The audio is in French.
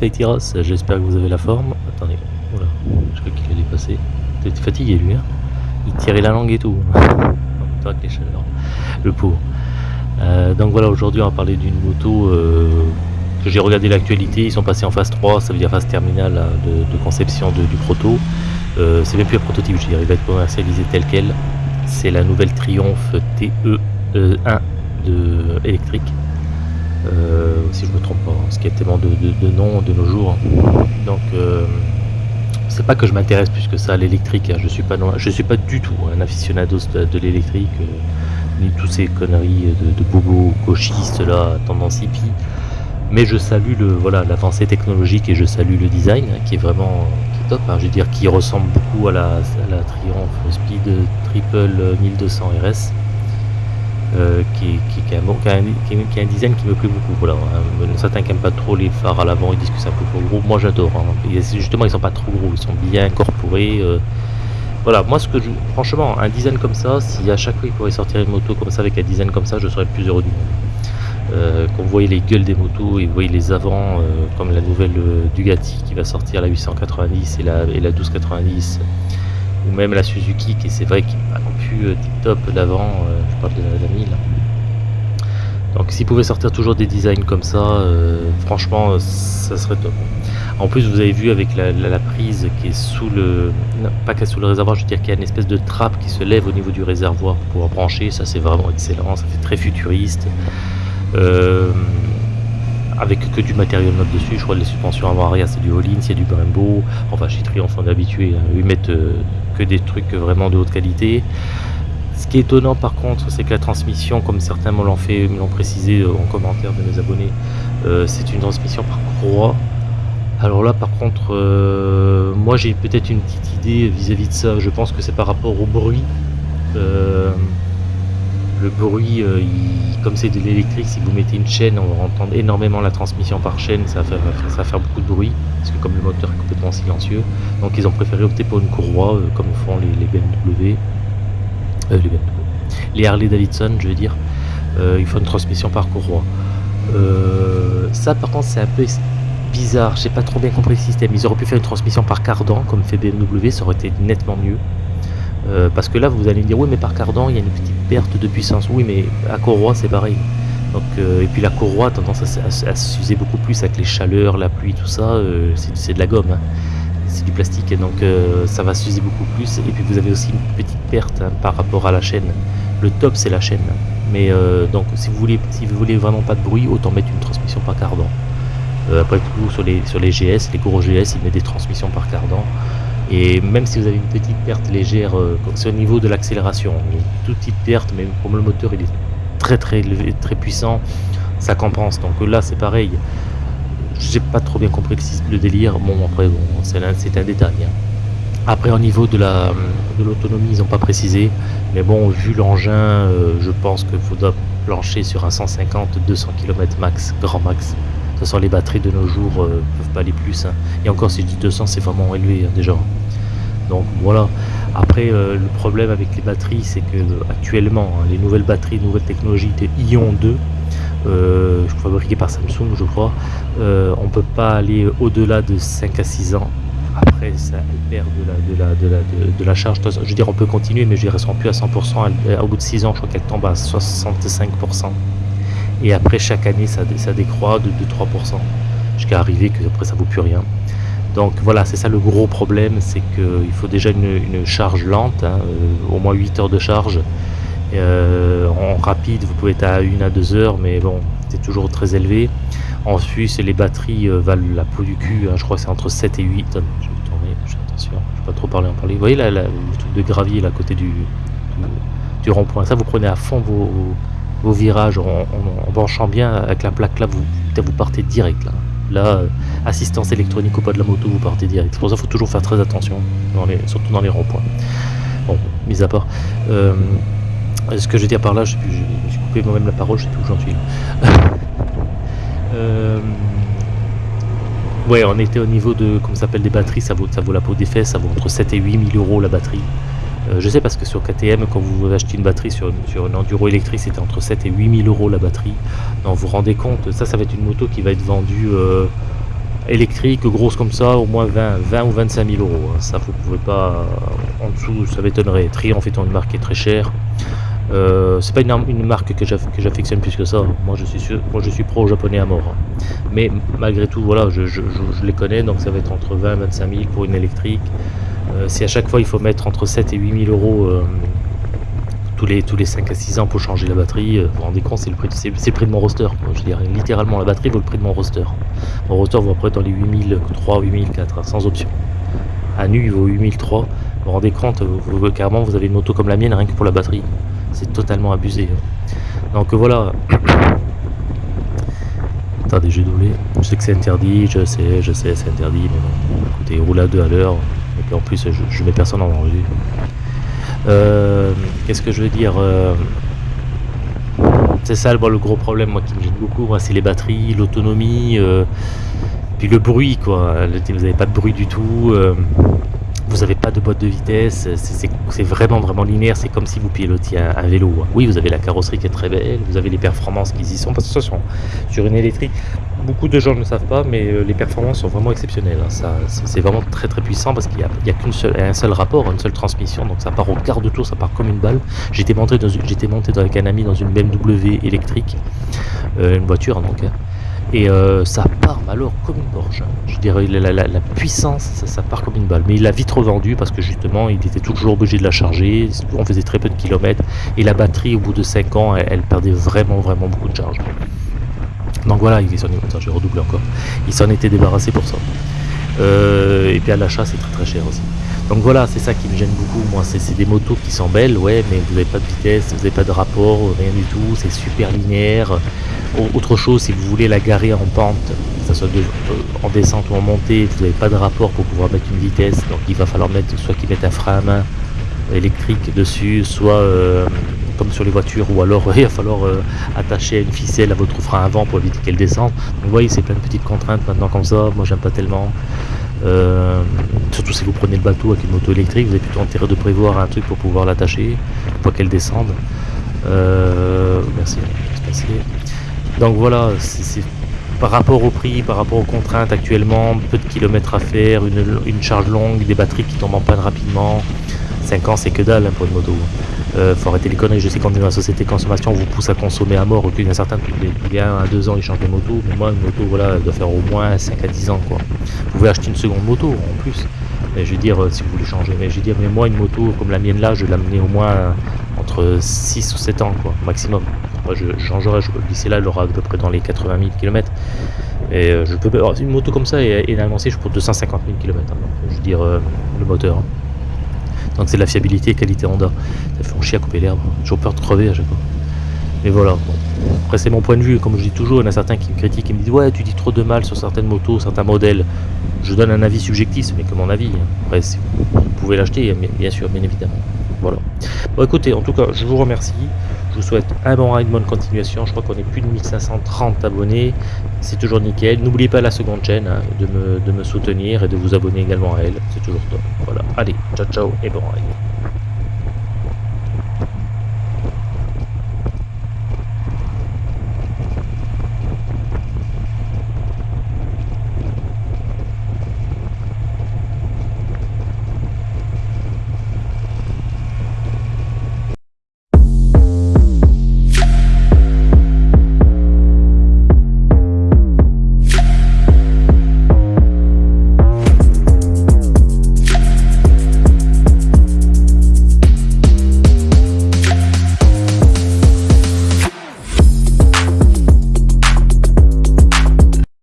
Itiras, j'espère que vous avez la forme. Attendez, voilà, je crois qu'il allait passer. T'es fatigué lui, hein Il tirait la langue et tout. Toi les chaleurs, le pauvre. Euh, donc voilà, aujourd'hui on va parler d'une moto euh, que j'ai regardé l'actualité, ils sont passés en phase 3, ça veut dire phase terminale de, conception du proto. Euh, c'est même plus un prototype, je dirais, il va être commercialisé tel quel. C'est la nouvelle Triumph TE1 de électrique. Si je me trompe pas, hein, ce qui est tellement de, de, noms de nos jours. Donc c'est pas que je m'intéresse plus que ça à l'électrique, hein. je suis pas suis pas du tout un aficionado de, l'électrique ni tous ces conneries de, de bobo gauchistes là, tendance hippie. Mais je salue le voilà l'avancée technologique et je salue le design hein, qui est vraiment top. Je veux dire qui ressemble beaucoup à la, la Triumph Speed Triple 1200 RS. Qui, qui, a un, design qui me plaît beaucoup. Voilà, hein. Certains qui n'aiment pas trop les phares à l'avant, ils disent que c'est un peu trop gros. Moi j'adore. Justement, ils sont pas trop gros, ils sont bien incorporés. Euh, voilà, moi ce que franchement, un design comme ça, si à chaque fois il pourrait sortir une moto comme ça avec un design comme ça, je serais plus heureux du monde. Euh, quand les gueules des motos et vous voyez les avants, euh, comme la nouvelle euh, Dugati qui va sortir la 890 et la, et la 1290, même la Suzuki qui c'est vrai qui n'est pas non plus tip top l'avant, je parle de la, la 1000. Donc s'ils pouvaient sortir toujours des designs comme ça, franchement ça serait top. En plus, vous avez vu avec la, prise qui est sous le... pas sous le réservoir, je veux dire qu'il y a une espèce de trappe qui se lève au niveau du réservoir pour pouvoir brancher. Ça, c'est vraiment excellent. Ça fait très futuriste. Euh, avec que du matériel neuf dessus. Je crois que les suspensions avant-arrière, c'est du Hollins, c'est du Brembo. Enfin, chez Triumph, on est habitué. Hein. Ils mettent euh, que des trucs vraiment de haute qualité. Ce qui est étonnant par contre, c'est que la transmission, comme certains me l'ont fait, me l'ont précisé euh, en commentaire de mes abonnés, c'est une transmission par croix alors là par contre, euh, moi j'ai peut-être une petite idée vis-à-vis de ça, je pense que c'est par rapport au bruit. Euh, le bruit, euh, comme c'est de l'électrique, si vous mettez une chaîne, on va entendre énormément la transmission par chaîne, ça va faire, beaucoup de bruit, parce que comme le moteur est complètement silencieux, donc ils ont préféré opter pour une courroie, comme font les, BMW, les BMW, les Harley Davidson, je veux dire, il faut une transmission par courroie. ça par contre c'est un peu bizarre, j'ai pas trop bien compris le système. Ils auraient pu faire une transmission par cardan, comme fait BMW, ça aurait été nettement mieux. Euh, parce que là, vous allez me dire, oui, mais par cardan, il y a une petite perte de puissance. Oui, mais à courroie, c'est pareil. Euh, et puis la courroie a tendance à, s'user beaucoup plus avec les chaleurs, la pluie, tout ça. Euh, c'est de la gomme, hein. c'est du plastique, donc ça va s'user beaucoup plus. Et puis vous avez aussi une petite perte hein, par rapport à la chaîne. Le top, c'est la chaîne. Mais donc, si vous voulez, si vous voulez vraiment pas de bruit, autant mettre une transmission par cardan. Euh, après tout, sur les, sur les GS, les gros GS, ils mettent des transmissions par cardan. Et même si vous avez une petite perte légère, euh, c'est au niveau de l'accélération, une toute petite perte, mais comme le moteur il est très très élevé, très puissant, ça compense. Donc là c'est pareil. J'ai pas trop bien compris le délire. Bon après bon, c'est un, détail. Après au niveau de la de l'autonomie, ils n'ont pas précisé. Mais bon, vu l'engin, euh, je pense qu'il faudra plancher sur un 150-200 km max, grand max façon, les batteries de nos jours euh, peuvent pas aller plus. Hein. Et encore, si je dis 200, c'est vraiment élevé hein, déjà. Donc voilà. Après, euh, le problème avec les batteries, c'est que actuellement, hein, les nouvelles batteries, nouvelles technologies de Ion 2, euh, fabriquées par Samsung, je crois, euh, on peut pas aller au-delà de 5 à 6 ans. Après, ça perd de la, de la, de la, charge. Je veux dire, on peut continuer, mais je dirais, plus à 100%. au bout de 6 ans, je crois qu'elle tombe à 65%. Et après, chaque année, ça, ça décroît de 2-3%, jusqu'à arriver que après ça vaut plus rien. Donc voilà, c'est ça le gros problème, c'est qu'il faut déjà une, charge lente, hein, euh, au moins 8 heures de charge. Euh, en rapide, vous pouvez être à 1 à 2 heures, mais bon, c'est toujours très élevé. Ensuite, les batteries euh, valent la peau du cul, hein, je crois que c'est entre 7 et 8. Je vais tourner, je attention, je ne vais pas trop parler en parler. Vous voyez là, le truc de gravier là, à côté du, du rond-point, ça vous prenez à fond vos, vos virages en, branchant bien avec la plaque là, vous, vous partez direct là. Là, euh, assistance électronique ou pas de la moto, vous partez direct. C'est pour ça qu'il faut toujours faire très attention, surtout dans les ronds-points. Bon, mis à part. Euh, ce que je veux dire par là, je, me suis coupé moi-même la parole, je sais plus où suis. euh, ouais, on était au niveau de, comment s'appelle, des batteries, ça vaut, ça vaut la peau des fesses, ça vaut entre 7 et 8 000 euros la batterie. Euh, je sais parce que sur KTM, quand vous achetez une batterie sur, sur une enduro électrique, c'était entre 7 et 8 000 euros la batterie. Donc vous vous rendez compte, ça, ça va être une moto qui va être vendue, euh, électrique, grosse comme ça, au moins 20, 20 ou 25 000 euros. hein. Ça, vous pouvez pas. En dessous, ça m'étonnerait. Triomphe étant une marque qui est très chère. Euh, c'est pas une, ar- une marque que j'aff- que j'affectionne plus que ça. Moi, je suis sûr, moi, je suis pro japonais à mort. Mais malgré tout, voilà, je- je les connais, donc ça va être entre 20 et 25 000 pour une électrique. Euh, si à chaque fois il faut mettre entre 7 et 8 000 euros euh, tous les, tous les 5 à 6 ans pour changer la batterie, euh, vous vous rendez compte, c'est le prix, le prix de mon roster. quoi. Je dirais littéralement la batterie vaut le prix de mon roster. Mon roster vaut après dans les 8003, 8004, hein, sans option. À nu, il vaut 8003. Vous vous rendez compte, carrément, vous avez une moto comme la mienne rien que pour la batterie. C'est totalement abusé. hein. Donc voilà. Attendez, j'ai doublé. Je sais que c'est interdit, je sais, je sais, c'est interdit, mais bon. Écoutez, roule à deux à l'heure. Et en plus, je, je mets personne en danger. Euh, Qu'est-ce que je veux dire euh, C'est ça le gros problème, moi, qui me gêne beaucoup, c'est les batteries, l'autonomie, euh, puis le bruit, quoi. Vous n'avez pas de bruit du tout. Vous n'avez pas de boîte de vitesse, c'est- vraiment vraiment linéaire, c'est comme si vous pilotiez un, vélo. hein. Oui, vous avez la carrosserie qui est très belle, vous avez les performances qui y sont, parce que attention, sur une électrique, beaucoup de gens ne le savent pas, mais euh, les performances sont vraiment exceptionnelles. hein. Ça, c'est vraiment très très puissant parce qu'il n'y a, il y a qu'une seule, un seul rapport, une seule transmission, donc ça part au quart de tour, ça part comme une balle. J'étais monté, dans monté avec un ami dans une BMW électrique, euh, une voiture donc, hein. Et euh, ça part alors comme une Porsche. hein. Je dirais la, puissance, ça, part comme une balle. Mais il l'a vite revendu parce que justement, il était toujours obligé de la charger. On faisait très peu de kilomètres et la batterie, au bout de 5 ans, elle, perdait vraiment vraiment beaucoup de charge. Donc voilà, il s'en est- redoublé encore. Il s'en était débarrassé pour ça. Euh, et puis à l'achat, c'est très très cher aussi. Donc voilà, c'est ça qui me gêne beaucoup. Moi, c'est des motos qui sont belles, ouais, mais vous n'avez pas de vitesse, vous n'avez pas de rapport, rien du tout. C'est super linéaire. Au- Autre chose, si vous voulez la garer en pente, que ce soit euh, en descente ou en montée, vous n'avez pas de rapport pour pouvoir mettre une vitesse. Donc il va falloir mettre soit qu'ils mettent un frein à main électrique dessus, soit euh, comme sur les voitures, ou alors il va falloir euh, attacher une ficelle à votre frein avant pour éviter qu'elle descende. Donc vous voyez, c'est plein de petites contraintes maintenant comme ça. Moi, j'aime pas tellement. Euh, surtout si vous prenez le bateau avec une moto électrique, vous avez plutôt intérêt de prévoir un truc pour pouvoir l'attacher, pour qu'elle descende. Euh, merci. Donc voilà, c'est par rapport au prix, par rapport aux contraintes actuellement, peu de kilomètres à faire, une, une charge longue, des batteries qui tombent en panne rapidement. 5 ans, c'est que dalle hein, pour une moto. Euh, faut arrêter les conneries. Je sais qu'on est dans la société consommation, on vous pousse à consommer à mort. Il y en a certains, tous les, 1 à 2 ans, ils changent de moto. Mais moi, une moto, voilà, doit faire au moins 5 à 10 ans. Quoi. Vous pouvez acheter une seconde moto en plus. Mais je veux dire, euh, si vous voulez changer. Mais je veux dire, mais moi, une moto comme la mienne là, je l'amener au moins entre 6 ou 7 ans, quoi, maximum. Moi, je, changerai, je, d'ici là, elle aura à peu près dans les 80 000 km. Et euh, je peux, alors, une moto comme ça est, est annoncée pour 250 000 km. je veux dire, euh, le moteur. Hein. Donc c'est la fiabilité et qualité Honda. Ça fait chier à couper l'herbe. J'ai toujours peur de crever à chaque fois. Mais voilà. bon. Après c'est mon point de vue. Comme je dis toujours, il y en a certains qui me critiquent et me disent ouais tu dis trop de mal sur certaines motos, certains modèles. Je donne un avis subjectif, ce n'est que mon avis. hein. Après vous, pouvez l'acheter, bien bien sûr, bien évidemment. Voilà. Bon écoutez, en tout cas, je vous remercie. Je vous souhaite un bon ride, bonne continuation. Je crois qu'on est plus de 1530 abonnés. C'est toujours nickel. N'oubliez pas la seconde chaîne hein, de, me, soutenir et de vous abonner également à elle. C'est toujours top. Voilà. Allez, ciao ciao et bon ride.